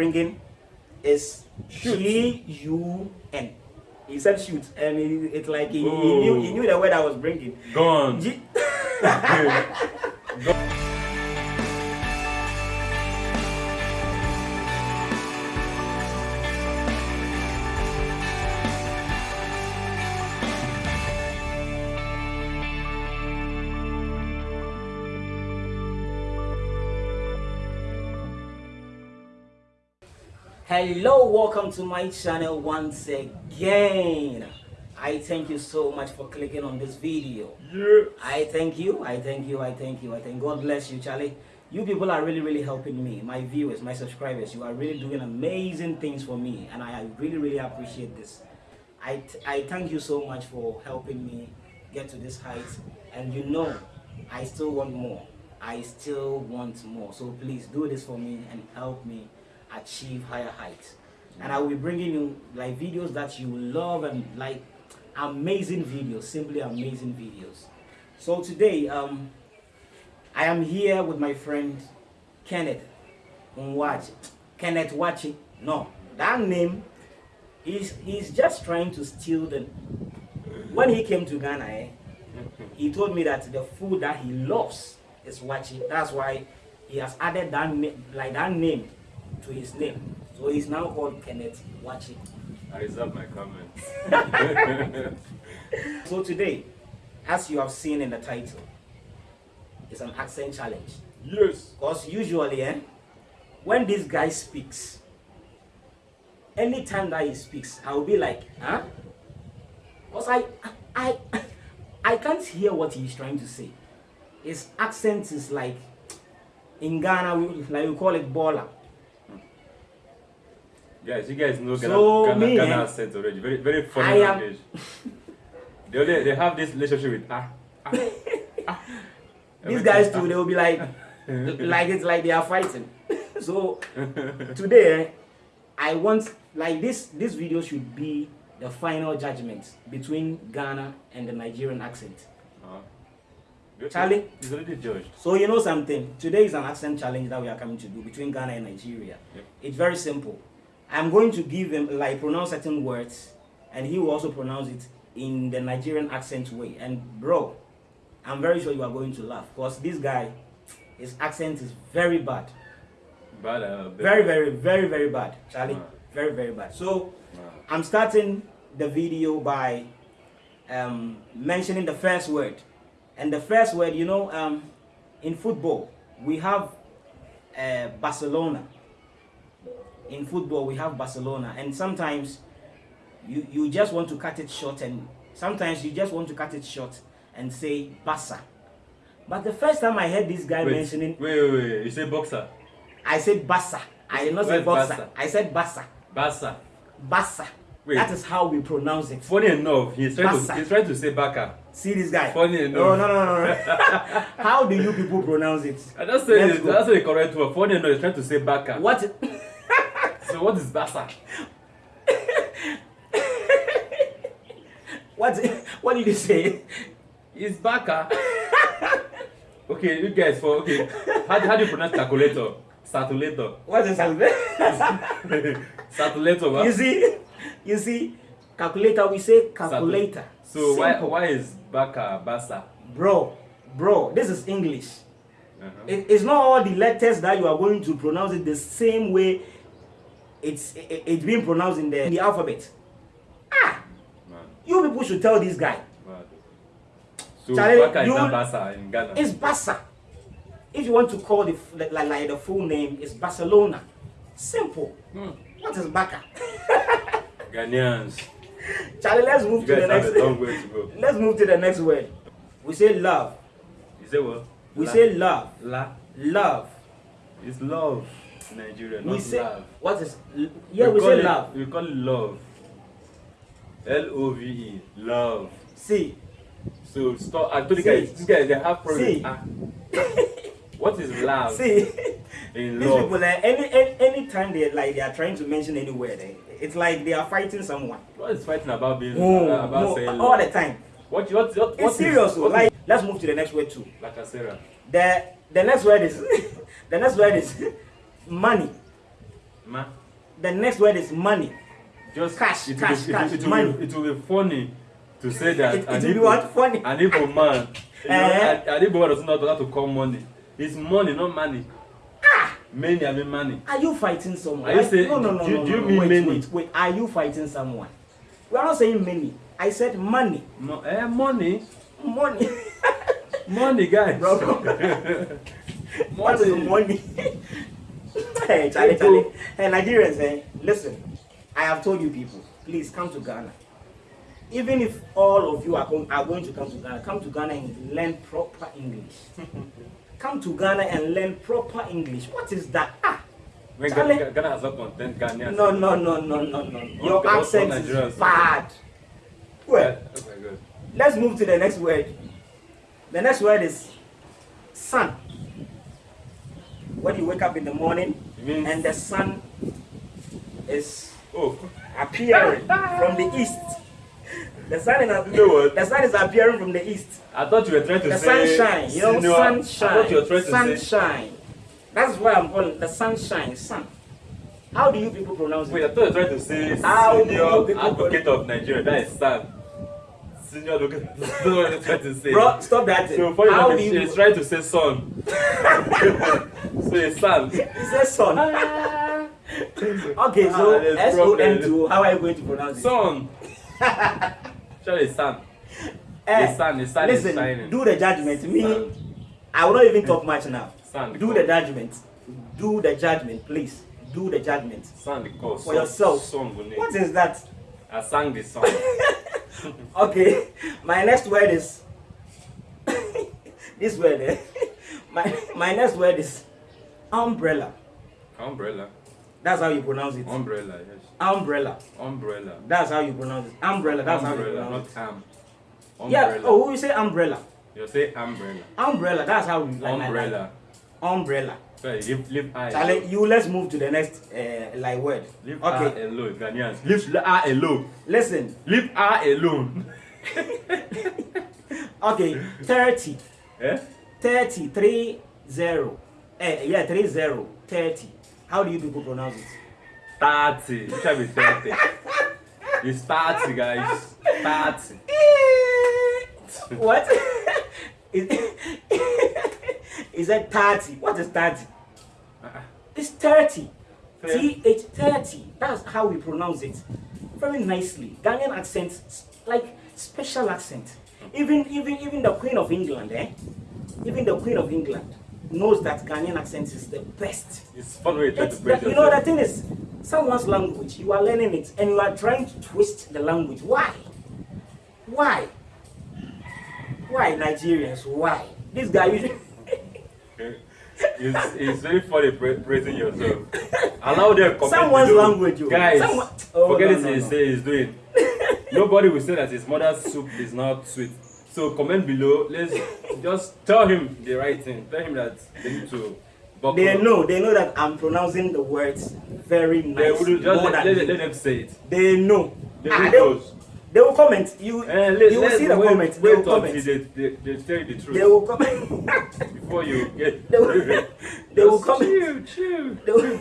bringing is G U N. He said shoot, and it, it's like he, he knew he knew the word I was bringing. Gone. G- Hello, welcome to my channel once again. I thank you so much for clicking on this video. Yeah. I thank you, I thank you, I thank you, I thank God bless you, Charlie. You people are really, really helping me, my viewers, my subscribers. You are really doing amazing things for me, and I really, really appreciate this. i i thank you so much for helping me get to this height, and you know, I still want more. I still want more. So please do this for me and help me achieve higher heights. And I will be bringing you like videos that you love and like amazing videos, simply amazing videos. So today, um, I am here with my friend Kenneth Nwachi. Kenneth Wachi. No, that name is he's just trying to steal the. When he came to Ghana, eh, he told me that the food that he loves is Wachi. That's why he has added that like that name, to his name. So he's now called Kenneth Wachi. I reserve my comments. So today, as you have seen in the title, it's an accent challenge. yes. Because usually, eh, when this guy speaks, anytime that he speaks, I will be like, huh? Because I, I, I can't hear what he's trying to say. His accent is like, in Ghana, we, like we call it baller. Guys, you guys know Ghana, So, Ghana, me, Ghana eh, accent already. Very, very funny I am- language. they, only, they have this relationship with ah. ah, ah. These guys too, they will be like, like it's like they are fighting. so today, eh, I want like this. This video should be the final judgment between Ghana and the Nigerian accent. Ah. Charlie? He's already judged. So you know something. Today is an accent challenge that we are coming to do between Ghana and Nigeria. Yep. It's very simple. I'm going to give him like pronounce certain words, and he will also pronounce it in the Nigerian accent way. And bro, I'm very sure you are going to laugh because this guy, his accent is very bad. But, uh, Very, very, very, very bad, Charlie. Wow. Very, very bad. So Wow. I'm starting the video by um, mentioning the first word. And the first word, you know, um, in football, we have uh, Barcelona. In football, we have Barcelona. And sometimes you, you just want to cut it short, and sometimes you just want to cut it short and say Barca. But the first time I heard this guy Wait, mentioning, wait, wait, wait. You say boxer? I said Barca. I did not say Where's Barca. Barca? I said Barca. Basa. Barca. Wait. That is how we pronounce it. Funny enough, he's trying, to, he's trying to say baka. See this guy. Funny No, enough. no, no, no. no. how do you people pronounce it? I just say Let's it, go. that's the correct word. Funny enough, he's trying to say baka. What? So what is basa? What? What did you say? It's baka. okay, you guys for okay. How, how do you pronounce calculator? Satulator. What is that? Satulator. what? you see, you see, calculator. We say calculator. So why Simple. why is baka basa? bro, bro? This is English. Uh-huh. It, it's not all the letters that you are going to pronounce it the same way. It's it, it's being pronounced in the, in the alphabet. Ah, Man, you people should tell this guy. man. So Charlie, baka is you- not basa in Ghana. It's Barca. If you want to call the like, like the full name, it's Barcelona. Simple. Hmm. What is Barca? Ghanaians. Charlie, let's move You to the next. way to let's move to the next word. We say love. You say what? We La. say love. la. Love. It's love. Nigeria, we not say love. what is? Yeah, we, call say it, love. We call it love. L O V E. Love. See, So stop. I told you See. guys, these guys they have See. problems. Ah. what is love see. in These love? people, eh, any, any anytime they like they are trying to mention any word, eh, it's like they are fighting someone. What is fighting about being No, uh, about no, saying all love? the time. What what what what It's is- serious. what Like, let's move to the next word too. is Lacasera. The the next word is the next word is money. Ma. The next word is money. Just Cash, it cash, be- cash, it, will money. be, it will be funny to say that It- it an will be Igbo- what? Funny. An Igbo man. You know, Eh? an, Igbo man doesn't know how to call money. It's money, not money. Ah! Many, I mean money. Are you fighting someone? Are you saying- no, no, no, do no, do you no, mean wait, many? Wait, wait. Are you fighting someone? We are not saying many. I said money. Mo- eh, money. Money. Money, guys. Bro. what is money? hey, Charlie, Charlie. Hey, Nigerians, eh, listen. I have told you people, please come to Ghana. Even if all of you are, going, are going to come to Ghana, come to Ghana and learn proper English. come to Ghana and learn proper English. What is that? Ah, When Charlie. Ghana, Ghana has not content Ghanaians. no, no, no, no, no, no. Your Okay, accent is bad. Well, Oh my let's move to the next word. The next word is sun. When you wake up in the morning and the sun is oh, appearing from the east. The sun is You know the sun is appearing from the east. I thought you were trying to The say sunshine, you know, sunshine. I thought you were trying to say. sunshine. That's why I'm calling the sunshine, sun. How do you people pronounce Wait, I it? thought you were trying to say How senior advocate of Nigeria. That is Sam. Senior advocate. That's what you're trying to say. Bro, stop that. So for How you, he's trying to say son. so it's Sam. He says son. Okay, so Ah, S O N two. How are you going to pronounce it? Son. It's Sam. Eh, the sun, the sun is listen, shining. do the judgment. Me. I will not even talk much now. Sun. Do the judgment. Do the judgment, please. Do the judgment. Son the. For yourself. Son. What is that? I sang the song. Okay, my next word is this word. Eh? My my next word is umbrella. Umbrella. That's how you pronounce it. Umbrella, yes. Umbrella. Umbrella. That's how you pronounce it. Umbrella. That's how you umbrella, pronounce not it. am. Yeah. Umbrella. Oh, we say umbrella. You say umbrella. Umbrella. That's how we like. umbrella. Umbrella. Sorry, leave, leave I Charlie, you let's move to the next uh, like word. Leave Okay, I alone, Ghanaians. Leave I alone. listen. Leave I alone. Okay, 30. eh? 30, 3, 0. Eh, yeah, 3, 0, 30. How do you people pronounce it? 30. It shall be 30. It's 30, guys. 30. what? is, is that 30? What is 30? Uh-uh. It's 30. Fair. TH 30. That's how we pronounce it. Very nicely. Ghanaian accent, like special accent. Even even even the Queen of England, eh? Even the Queen of England knows that Ghanaian accent is the best. It's fun way you to praise you know the thing is, someone's language, you are learning it and you are trying to twist the language. Why? Why? Why Nigerians? Why? This guy usually it's, it's very funny pra- praising yourself. Allow them comment Someone's below. language, yo. Guys, Someone- Oh, forget no, it no, no. say he's doing. Nobody will say that his mother's soup is not sweet. So comment below. Let's just tell him the right thing. Tell him that they need to buckle they up. know they know that I'm pronouncing the words very They nice. would just let, let, let them say it. They know. They Ah, will they, will, close. they will comment. You Eh, let, you will see the wait, comments. They will comment. they, they, they tell you the truth They will comment. before you get. they will, they will comment. Chill, chill. They will,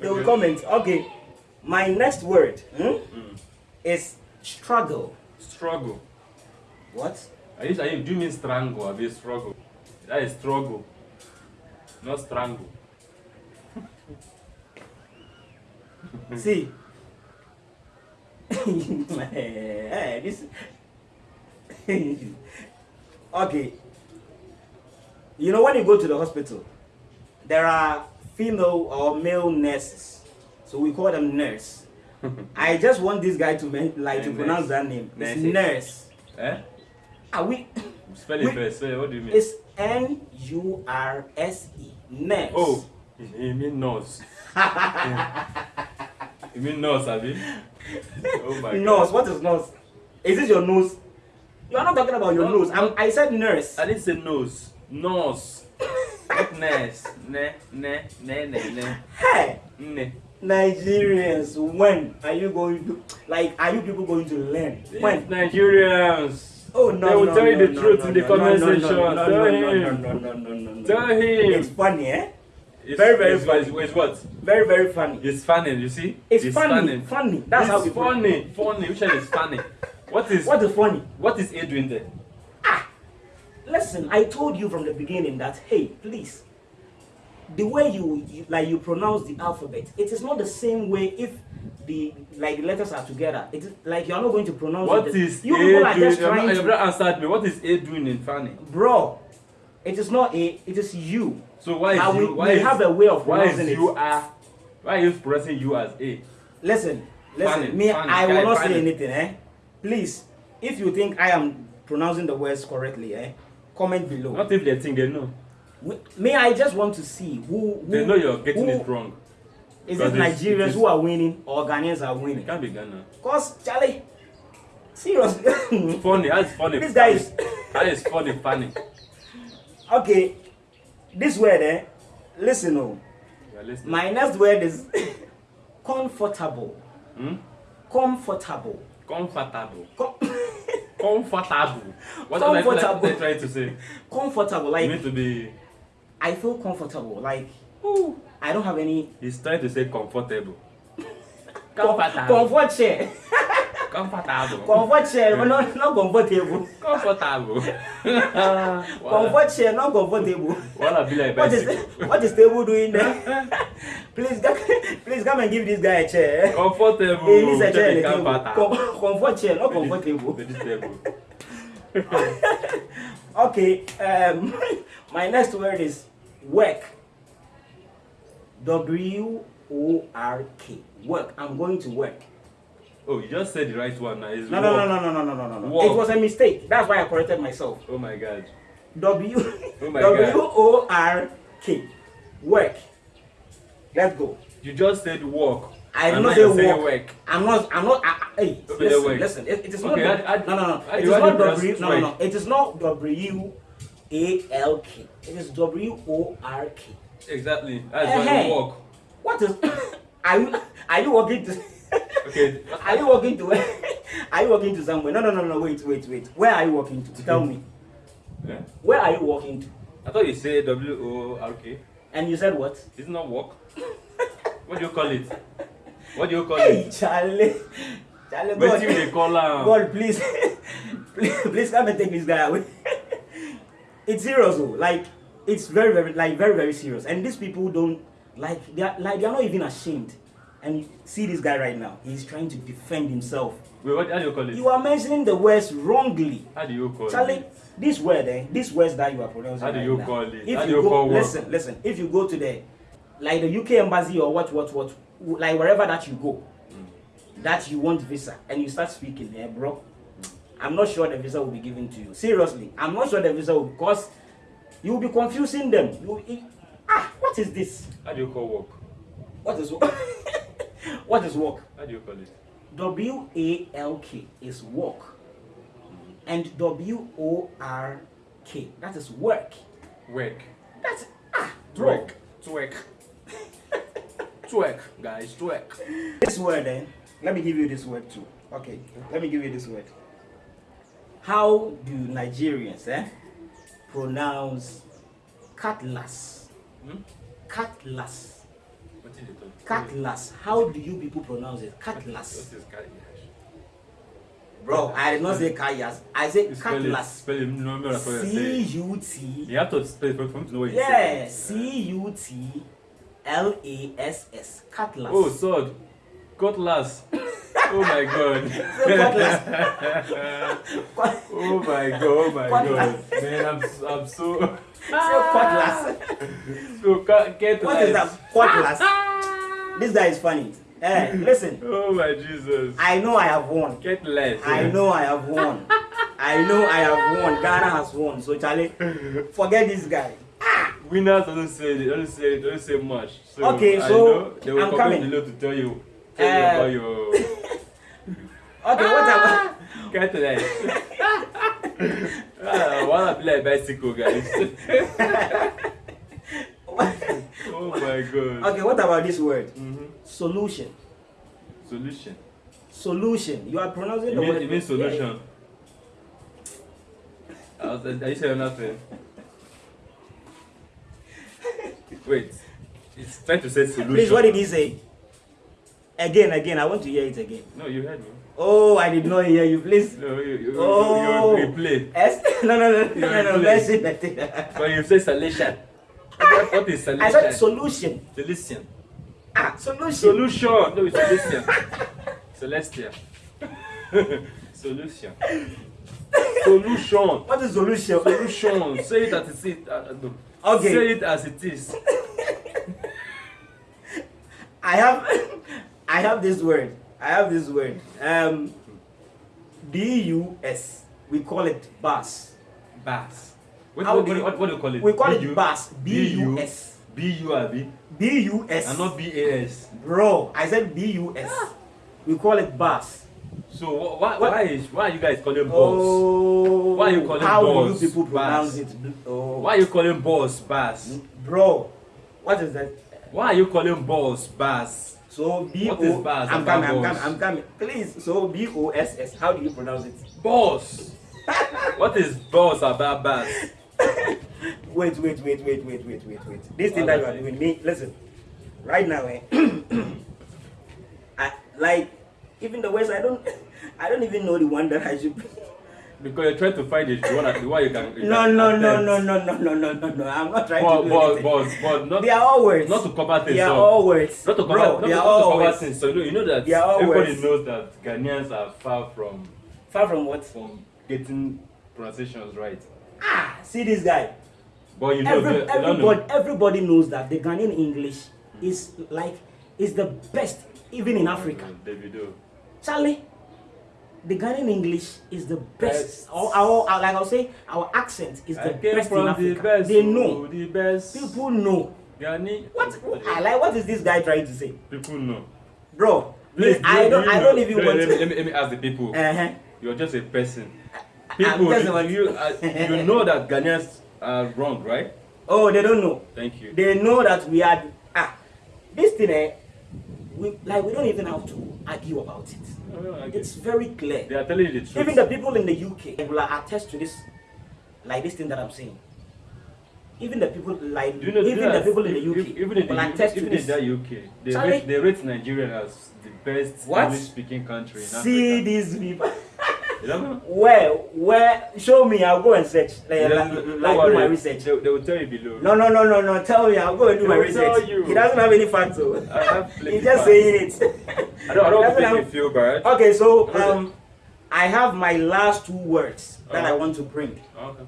they will Okay. comment. Okay. My next word hmm, Mm. is struggle. Struggle. What? Are you, are you, do you mean strangle? Are you struggle? That is struggle, not strangle. See. Hey, this. okay. You know when you go to the hospital, there are female or male nurses, so we call them nurse. I just want this guy to like to Nurse. pronounce that name. It's Nurses. nurse. Eh? Are we? Spell it first. Spell it. What do you mean? It's N U R S E. Nurse. oh, you mean nose. you mean nose, Abi? Oh my nose. god. What is nose? Is this your nose? You are not talking about your No, nose. I'm. I said nurse. I didn't say nose. Nose. Not nurse. Ne, ne, ne, ne, ne. Hey. Ne. Nigerians, when are you going to like? Are you people going to learn? When? Nigerians. Oh no! They will no, tell you no, the no, truth no, in the no, comment no, no, section. No, no, Tell no, him. no, no, no, no, no, no. Tell him. It's funny, eh? It's, Very, very it's, funny. It's, it's what? Very, very funny. It's funny. You see? It's, funny. Funny. That's it's how we funny. Funny. Which one is funny? What is What is funny? what is A doing there? Ah! Listen, I told you from the beginning that hey, please, the way you, you like you pronounce the alphabet, it is not the same way if the like the letters are together. It is like you're not going to pronounce What it. is you people are just trying you've to, not answered me. What is A doing in funny? bro. It is not a. It is you. So why is we, you? Why we is, have a way of why is pronouncing you it. are? Why are you pressing you as A? Listen, listen. Me, I will not say anything. Eh, please. If you think I am pronouncing the words correctly, eh, comment below. Not if they think they know. We- Me, I just want to see who. who They know you're getting who- it wrong. Is it Nigerians it is- who are winning or Ghanaians are It winning? can't be Ghana. Cause Charlie, seriously. Funny. That's funny. This guy is- That is funny. Funny. okay, this word, eh? Listen, oh. My next word is comfortable. Hmm? Comfortable. Comfortable. Com- Comfortable. What are they Comfortable. trying to say? comfortable. You Like need to be. I feel comfortable. Like ooh, I don't have any He's trying to say comfortable. Comfortable. comfort chair, but not not comfortable. Comfortable. Comfort chair, not comfortable. Wanna be like What is what is table doing there? please, please come and give this guy a chair. Comfortable. He needs a chair comfort chair, not comfortable. Okay, um, my next word is work. W O R K. Work. I'm going to work. Oh, you just said the right one now. It's No, no, work. no, no, no, no, no, no, no. It was a mistake. That's why I corrected myself. Oh my god. W Oh my W God. O R K. Work. Let's go. You just said work. I did not now say work. work. I'm not. I'm not. I, I, hey, Okay, listen, work. listen. It, it is Okay, not. I- I- no, no, no. I- It you is had not W. No, no, no. It is not W A L K. It is W O R K. Exactly. That's Eh, why hey. you work. What is? Are you? Are you walking to? Okay. Are you walking to? where? Are you walking to somewhere? No, no, no, no. Wait, wait, wait. Where are you walking to? Tell me. Yeah. Where are you walking to? I thought you said W O R K. And you said what? It's not work. What do you call it? What do you call Hey, it? Charlie. Charlie, What God. they call am? God, please, please, please come and take this guy away. it's serious, though. Like, it's very, very, like, very, very serious. And these people don't, like, they are, like, they are not even ashamed. And see this guy right now. He's trying to defend himself. Wait, what how do you call it? You are mentioning the words wrongly. How do you call Charlie, it? this word, eh, these words that you are pronouncing. How do right you now, call it? If How do you you go, call work? listen, listen. If you go to the, like the UK embassy or what, what, what, like wherever that you go, Mm. that you want visa, and you start speaking, eh, bro. I'm not sure the visa will be given to you. Seriously, I'm not sure the visa will because you will be confusing them. You, it- ah, what is this? How do you call work? What is work? what is work? How do you call it? W A L K is walk, and W O R K that is work. Work. That's ah, bro. Twerk. Twerk. Twerk, guys. Twerk. This word, eh? Let me give you this word too. Okay, let me give you this word. How do Nigerians, eh, pronounce cutlass? Hmm? Cutlass. Cutlass. How do you people pronounce it? Cutlass. Bro, I did not say cutlass. I said cutlass. Spell it. No, no, C. U T. You have to spell it for me to know what you Yeah. C U T L A S S. Cutlass. Oh, sword. Cutlass. Oh my god. oh my god. Oh my god. Man, I'm, I'm so. Cutlass. so cut, get What is that? Cutlass. This guy is funny. Eh, listen. Oh my Jesus. I know I have won. Get less. I know I have won. I know I have won. Ghana has won. So Charlie, forget this guy. Winners don't say they don't say don't say much. So Okay, I so know they will I'm coming. below to tell you tell you Uh, about your Okay, what about get less. ah, wanna be like bicycle guys. oh my god. Okay, what about this word? Mm-hmm. Solution. Solution. Solution. You are pronouncing You the mean, word. you mean solution? I was- Are you saying nothing? Wait. It's trying to say solution. Please, what did he say? Again, again. I want to hear it again. No, you heard me. Oh, I did not hear you. Please. No, you, you, Oh. you, you replay. S- no, no, no, no, You no, no. replay. Let's see that. When you say solution. What, what is solution? I said solution. Solution. Ah, solution. Solution. No, it's solution. Celestia. solution. Solution. What is solution? Solution. Say it as it is. Uh, no. Okay. Say it as it is. I have, I have this word. I have this word. Um, B U S. We call it bus. Bass. What, How what, do what, you- what, what do you call it? We call BU? it bus. B U S. B-U, abi? B U S. And not B-A-S. Bro, I said B U S. We call it bus. So wh- why, why, is, why are you guys calling boss? Oh. Why you calling How boss do you people pronounce bus? it? Oh. Why are you calling boss bass? Bro, what is that? Why are you calling boss bass? So B O. I'm coming. I'm coming. I'm coming. Please. So B O S S. How do you pronounce it? Boss. what is boss about bass? Wait, wait, wait, wait, wait, wait, wait, wait. This thing that you are doing, me, listen. Right now, eh, I like even the words I don't, I don't even know the one that I should. Because you're trying to find the one, the one you can. you No, can no, no, no, no, no, no, no, no, no. I'm not trying Boss, to do boss, anything. boss, boss, not, They are all words. not to cover things They are up. all words. Not to cover, Bro, not, they are not all to cover words. things. So you know, you know that They are all everybody words. knows that Ghanaians are far from Far from what? from getting pronunciations right. Ah, see this guy. But you know, Every, you don't know. everybody, everybody knows that the Ghanaian English is like is the best even in Africa. Davido. Charlie, the Ghanaian English is the best. Our, our, our- like I'll say, our accent is the best from in the Africa. best. they oh, know. the best. People know. Ghani. What? I like. What is this guy trying to say, People know. bro? Please, I do don't. you I don't even let, want let, to. let me, let me ask the people. Uh-huh. You're just a person. People, do you, uh, you know that Ghanaians are wrong, right? Oh, they don't know. Thank you. They know that we are. Ah, this thing. Eh, we like. We don't even have to argue about it. No, no, It's very clear. They are telling you the truth. Even the people in the UK will attest to this, like this thing that I'm saying. Even the people like Do you know, even the people in the UK even in the will attest to even this. in that UK, they Charlie- rate, they rate Nigeria as the best What? English-speaking country in See Africa. these people. You don't know? Where, where? Show me. I'll go and search. Like, They- like, don't like do my research. They, they will tell you below. No, no, no, no, no. Tell me. I'll go and do They my research. He doesn't have any facts. So. I have plenty He's just saying it. I don't, I don't want He to doesn't make have- feel bad. Okay, so um, I have my last two words that I Uh-huh. want to bring. Okay.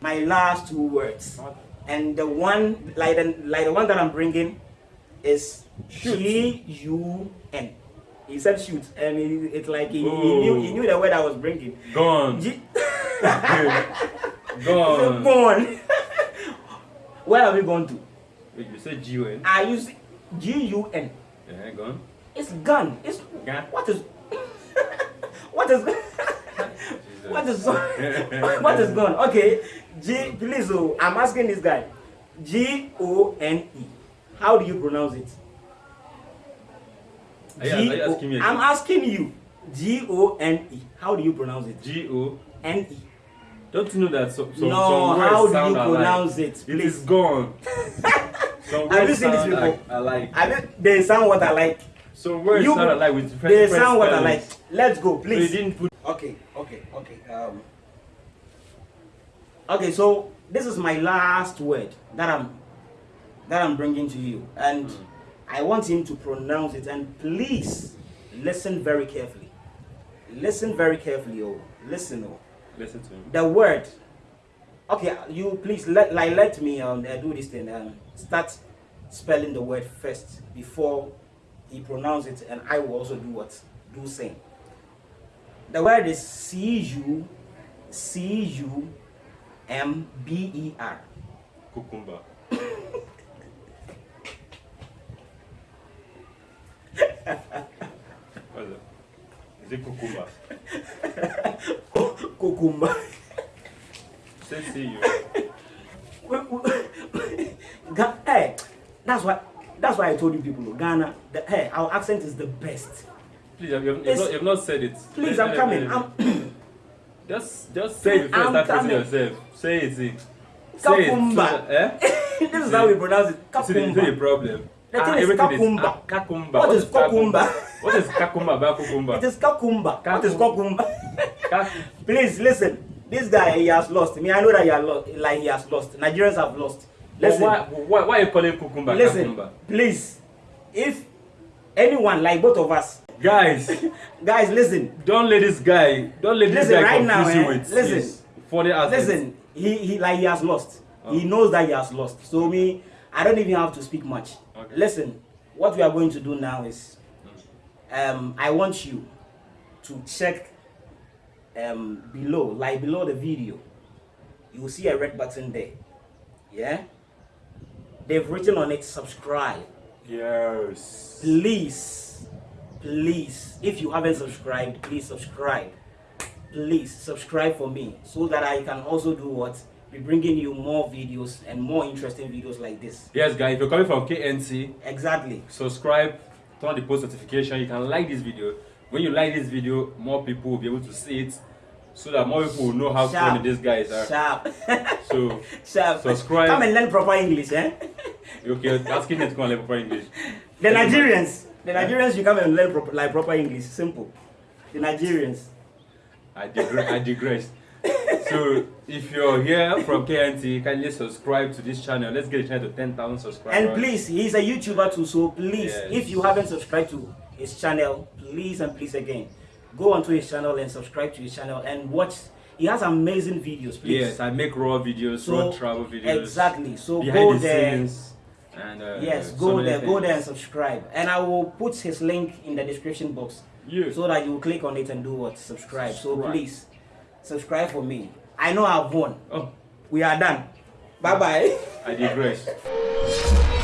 My last two words. Okay. and the one like the like the one that I'm bringing is. G U N. He said shoot, and it, it's like he, he knew he knew the word I was bringing. Gone. G- Gone. Gone. Where are we going to? Wait, you said G-U-N? I use G U N. Yeah, gone. It's gun. It's Gun. what is what is what is what is gone? Okay, G. Please, oh, I'm asking this guy. G O N E. How do you pronounce it? Are you, are you asking me I'm asking you. G O N E. How do you pronounce it? G-O. N E. Don't you know that some, some, No, some words how do sound you pronounce it, It please? is gone. some Have you seen sound people? like alike. They sound what I like. Some words You- sound alike with different They different sound what I like. Let's go, So please. didn't put Okay, okay, okay. Um, okay, so this is my last word that I'm that I'm bringing to you, and Mm. I want him to pronounce it. And please listen very carefully. Listen very carefully, oh, listen, oh. listen to him. The word. Okay, you please let like let me um uh, do this thing. Um, start spelling the word first before he pronounce it, and I will also do what do same. The word is C U C U M B E R. Cucumber. It? It? Cucumber. Say see you. Ga- hey, that's why that's why I told you people, Ghana. The, hey, our accent is the best. Please, you've, you've, not, you've not said it. Please, I'm coming. I'm Just, just say it I'm start praising coming. yourself. Say it. Say it. Cucumber. So, eh? this is how we pronounce it. See, the, see the Kakumba. problem. The thing Ah, is kakumba. ah, kakumba. What is kakumba? What is kakumba about kukumba? It is Kakumba. What is Kakumba? Kak- Please listen. This guy he has lost. Mean, I know that he has lost. Like he has lost. Nigerians have lost. Listen. why, why, why are you calling kukumba listen. kakumba? Please. If anyone like both of us, Guys, guys, listen. don't let this guy, don't let this Listen, guy right now, confuse you eh, with listen. his funny ass. Listen. He he like he has lost. He Oh. knows that he has lost. So me, I don't even have to speak much. Okay. Listen. What we are going to do now is, um, I want you to check um, below, like below the video. You will see a red button there. Yeah? They've written on it subscribe. Yes. Please, please, if you haven't subscribed, please subscribe. Please subscribe for me so that I can also do what? Be bringing you more videos and more interesting videos like this. Yes, guys, if you're coming from KNC, Exactly. subscribe, turn on the post notification. You can like this video. When you like this video, more people will be able to see it, so that more people will know how Sharp. funny these guys are. Sharp. So, Sharp. Subscribe. Come and learn proper English, eh? okay, asking them to come and learn proper English. The Nigerians. The Nigerians, you come and learn proper, like proper English. Simple. The Nigerians. I digress. I digress. So, if you're here from KNT, kindly subscribe to this channel. Let's get channel to 10,000 subscribers. And please, he's a YouTuber too, so please, Yes. if you haven't subscribed to his channel, please and please again, go onto his channel and subscribe to his channel and watch. He has amazing videos, please. Yes, I make raw videos, So, raw travel videos. Exactly. So go the there. scenes. And, uh, Yes, go many there, go there and subscribe. And I will put his link in the description box Yes. so that you click on it and do what? Subscribe. So please, subscribe for me. I know I've won. Oh, We are done. Bye bye. I digress.